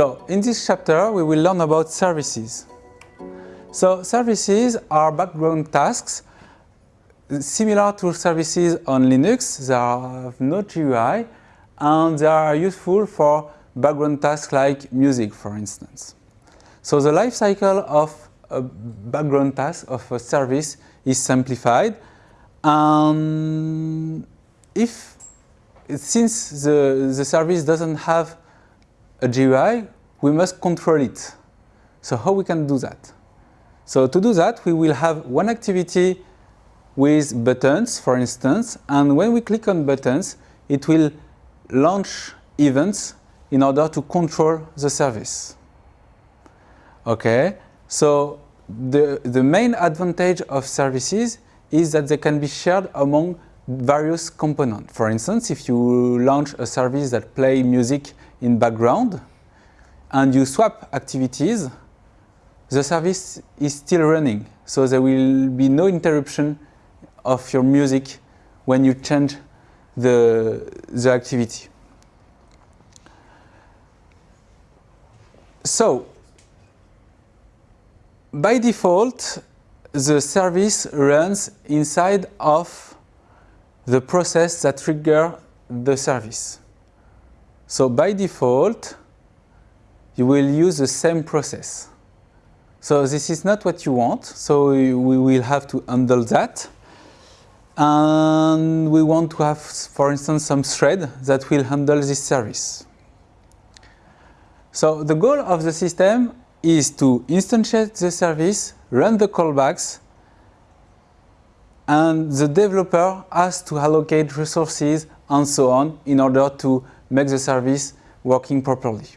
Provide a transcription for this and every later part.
So in this chapter we will learn about services. So services are background tasks similar to services on Linux. They have no GUI and they are useful for background tasks like music for instance. So the life cycle of a background task of a service is simplified and if since the, the service doesn't have a GUI, we must control it. So how we can do that? So to do that, we will have one activity with buttons, for instance, and when we click on buttons, it will launch events in order to control the service. Okay, so the, the main advantage of services is that they can be shared among various components. For instance, if you launch a service that play music in background and you swap activities, the service is still running. So there will be no interruption of your music when you change the, the activity. So, by default, the service runs inside of the process that trigger the service. So by default, you will use the same process. So this is not what you want, so we will have to handle that. And we want to have, for instance, some thread that will handle this service. So the goal of the system is to instantiate the service, run the callbacks, and the developer has to allocate resources and so on in order to make the service working properly.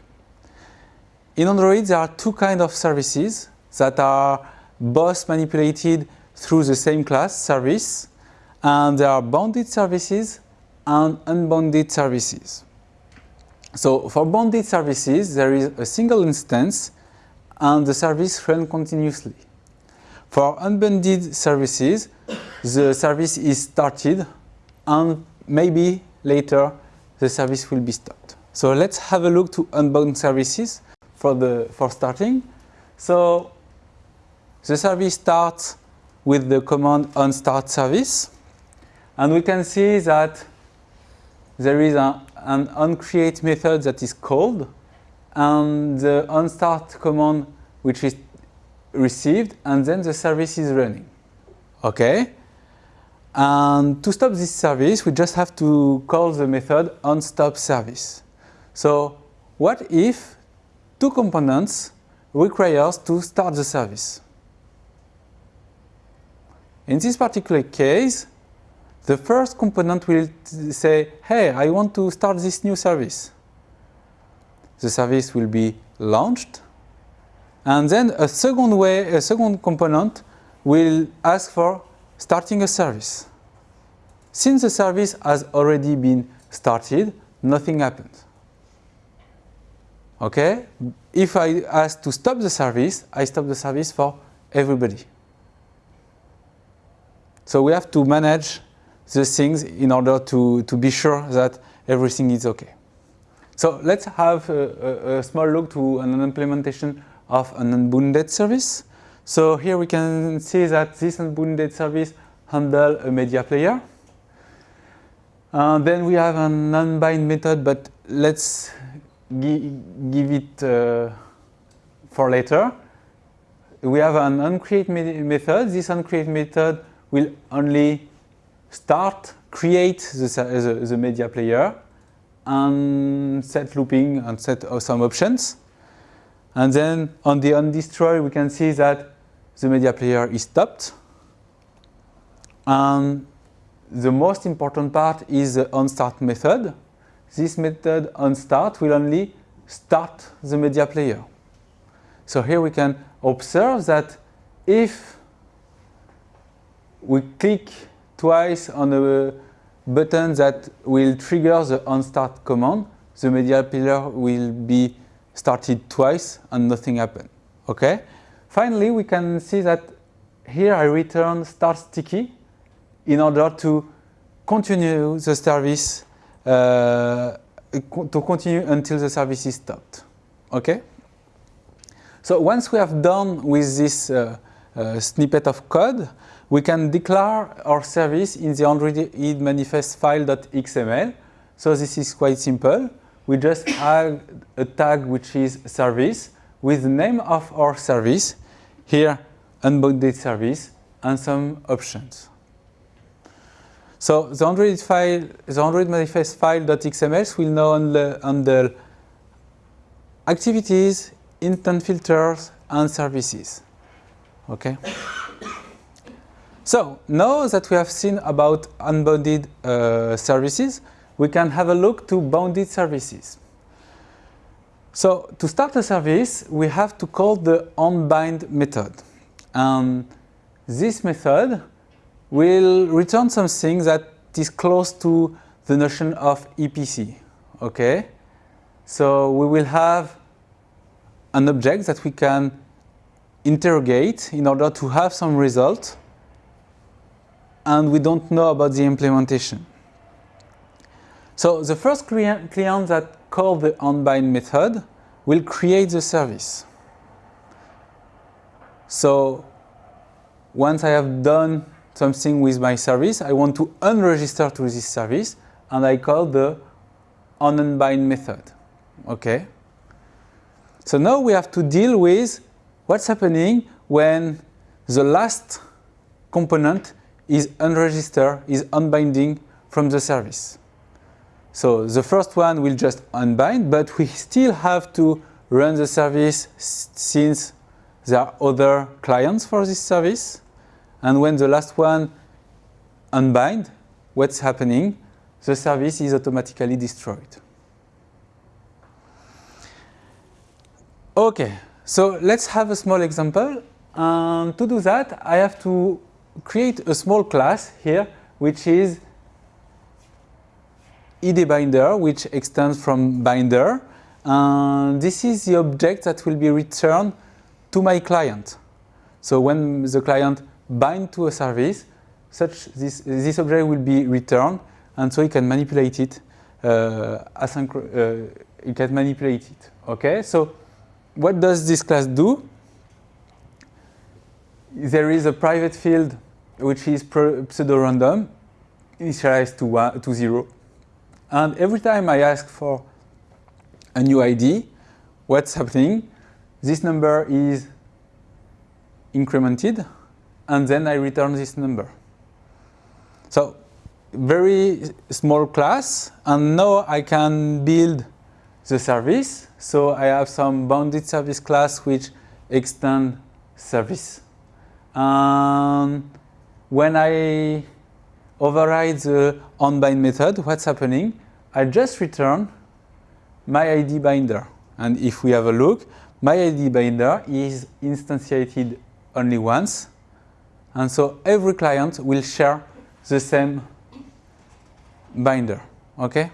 In Android, there are two kinds of services that are both manipulated through the same class, service, and there are bounded services and unbounded services. So for bounded services, there is a single instance and the service runs continuously. For unbounded services, the service is started and maybe later the service will be stopped. So let's have a look to unbound services for, the, for starting. So the service starts with the command onStart service and we can see that there is a, an onCreate method that is called and the onStart command which is received and then the service is running. Okay? And to stop this service, we just have to call the method onStopService. So what if two components requires to start the service? In this particular case, the first component will say, hey, I want to start this new service. The service will be launched and then a second way, a second component will ask for starting a service. Since the service has already been started, nothing happens. Okay? If I ask to stop the service, I stop the service for everybody. So we have to manage the things in order to, to be sure that everything is okay. So let's have a, a, a small look to an implementation of an unbounded service. So here we can see that this unbounded service handle a media player. Uh, then we have an unbind method, but let's gi give it uh, for later. We have an onCreate me method. This onCreate method will only start, create the, the, the media player and set looping and set some options. And then on the onDestroy, we can see that the media player is stopped. And the most important part is the onStart method. This method onStart will only start the media player. So here we can observe that if we click twice on a button that will trigger the onStart command, the media player will be started twice and nothing happened. Okay. Finally, we can see that here I return start sticky in order to continue the service uh, to continue until the service is stopped. Okay? So once we have done with this uh, uh, snippet of code, we can declare our service in the Android manifest file.xml. So this is quite simple. We just add a tag which is service with the name of our service, here unbounded service, and some options. So the Android file, the Android manifest file.xml will now handle, activities, intent filters, and services. Okay. So now that we have seen about unbounded uh, services, we can have a look to bounded services. So to start a service, we have to call the onBind method. And this method will return something that is close to the notion of EPC. Okay? So we will have an object that we can interrogate in order to have some result and we don't know about the implementation. So the first client that call the onBind method will create the service. So once I have done something with my service, I want to unregister to this service and I call the onUnbind method. Okay. So now we have to deal with what's happening when the last component is unregistered, is unbinding from the service. So the first one will just unbind, but we still have to run the service since there are other clients for this service. And when the last one unbind, what's happening? The service is automatically destroyed. Okay, so let's have a small example. And to do that, I have to create a small class here, which is idBinder, which extends from binder. And this is the object that will be returned to my client. So when the client bind to a service, such this, this object will be returned, and so you can manipulate it. Uh, uh, you can manipulate it. Okay, so what does this class do? There is a private field which is pseudo-random, initialized to, one, to zero. And every time I ask for a new ID, what's happening? This number is incremented, and then I return this number. So very small class, and now I can build the service. So I have some bounded service class which extend service. And when I override the onBind method, what's happening? I just return my ID binder. And if we have a look, my ID binder is instantiated only once. And so every client will share the same binder. Okay?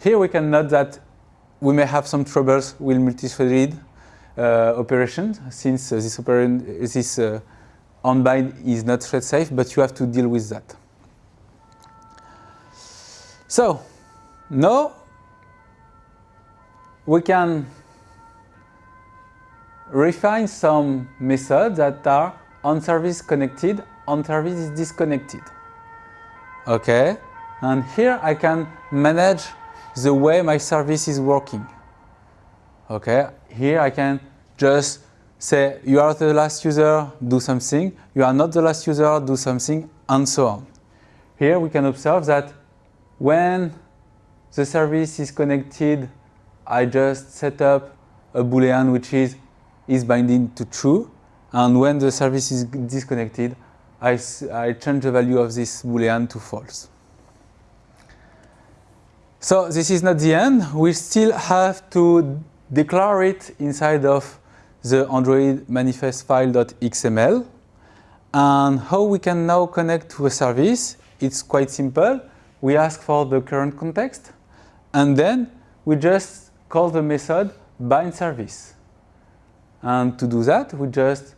Here we can note that we may have some troubles with multi-threaded uh, operations since uh, this, operation, this uh, onBind is not thread safe, but you have to deal with that. So now we can refine some methods that are on service connected, on service disconnected. Okay, and here I can manage the way my service is working. Okay, here I can just say you are the last user, do something, you are not the last user, do something, and so on. Here we can observe that when the service is connected, I just set up a boolean which is is binding to true, and when the service is disconnected, I, I change the value of this boolean to false. So this is not the end. We still have to declare it inside of the Android manifest file.xml. And how we can now connect to a service, it's quite simple. We ask for the current context, and then we just call the method bind service. And to do that, we just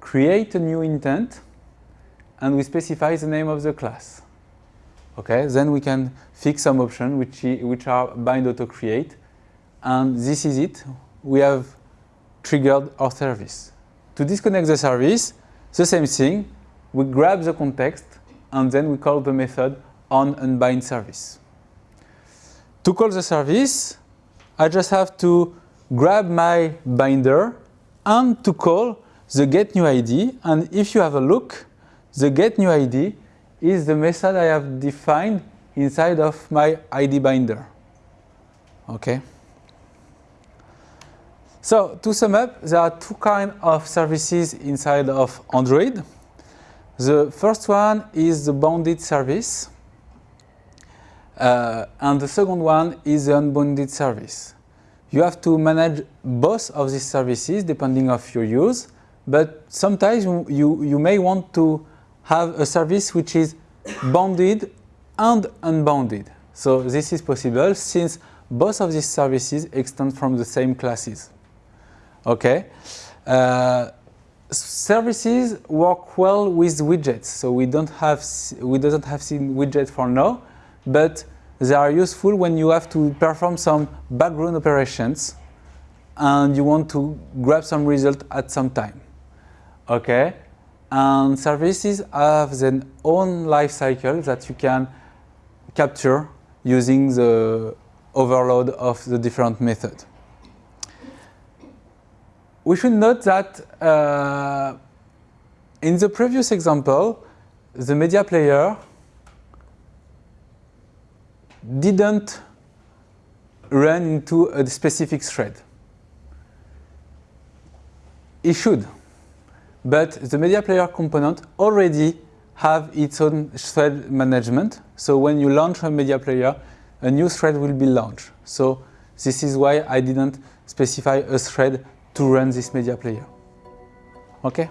create a new intent, and we specify the name of the class. Okay, then we can fix some options which, which are bind auto create, and this is it. we have triggered our service. To disconnect the service, the same thing, we grab the context and then we call the method on unbind service. To call the service, I just have to grab my binder and to call the get new ID. And if you have a look, the get new ID is the method I have defined inside of my ID binder. Okay. So to sum up, there are two kinds of services inside of Android. The first one is the bounded service. Uh, and the second one is the unbounded service. You have to manage both of these services depending of your use, but sometimes you, you may want to have a service which is bounded and unbounded. So this is possible since both of these services extend from the same classes. Okay. Uh, services work well with widgets, so we don't have we doesn't have seen widget for now, but they are useful when you have to perform some background operations and you want to grab some result at some time. Okay, and services have their own life cycle that you can capture using the overload of the different method. We should note that uh, in the previous example, the media player didn't run into a specific thread. It should, but the media player component already have its own thread management. So when you launch a media player, a new thread will be launched. So this is why I didn't specify a thread to run this media player. Okay?